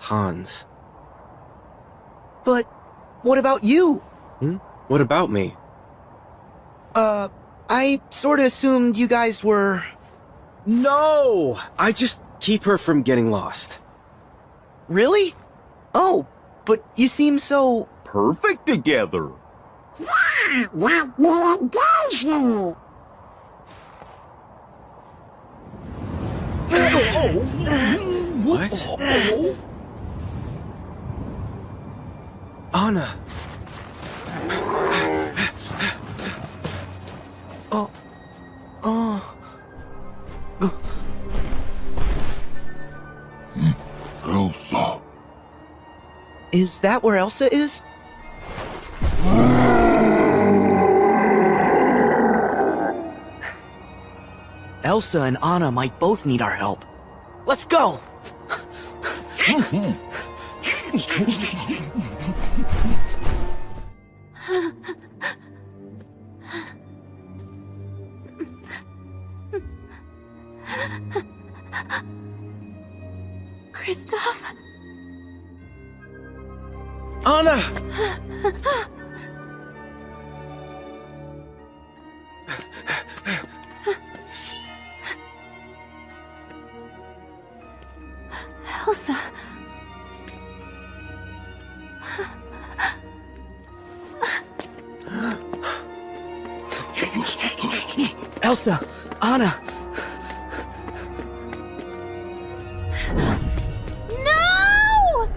Hans. But what about you? Hmm? What about me? Uh, I sorta assumed you guys were... No! I just keep her from getting lost. Really? Oh, but you seem so... Perfect together. Yeah, like me and Daisy. What? Anna! Oh... Oh... Elsa. Is that where Elsa is? Elsa and Anna might both need our help. Let's go! Hmm, hmm. Kristoff? Anna! Elsa. Elsa! Anna! No!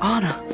Anna!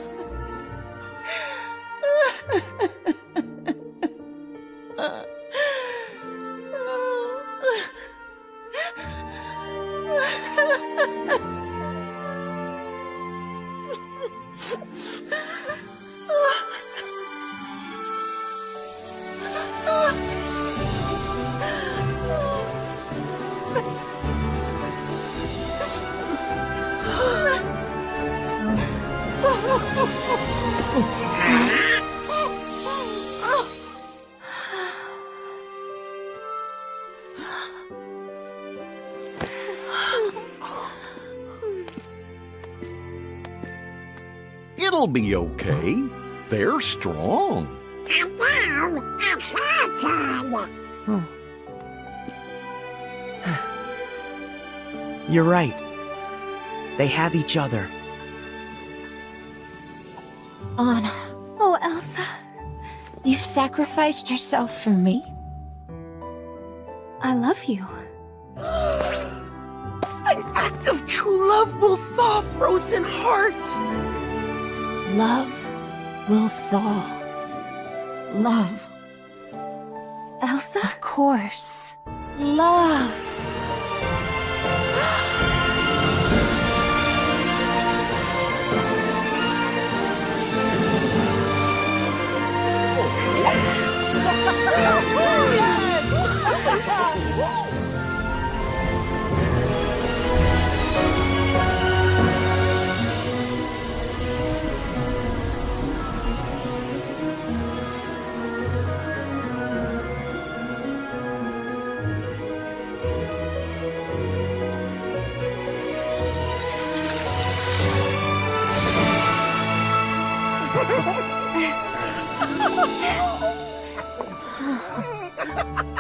It'll be okay. They're strong. And now, it's turn. You're right. They have each other. Anna. Oh, Elsa. You've sacrificed yourself for me. I love you. An act of true love will thaw frozen heart! Love will thaw. Love. Elsa? Of course. Love. ha ha ha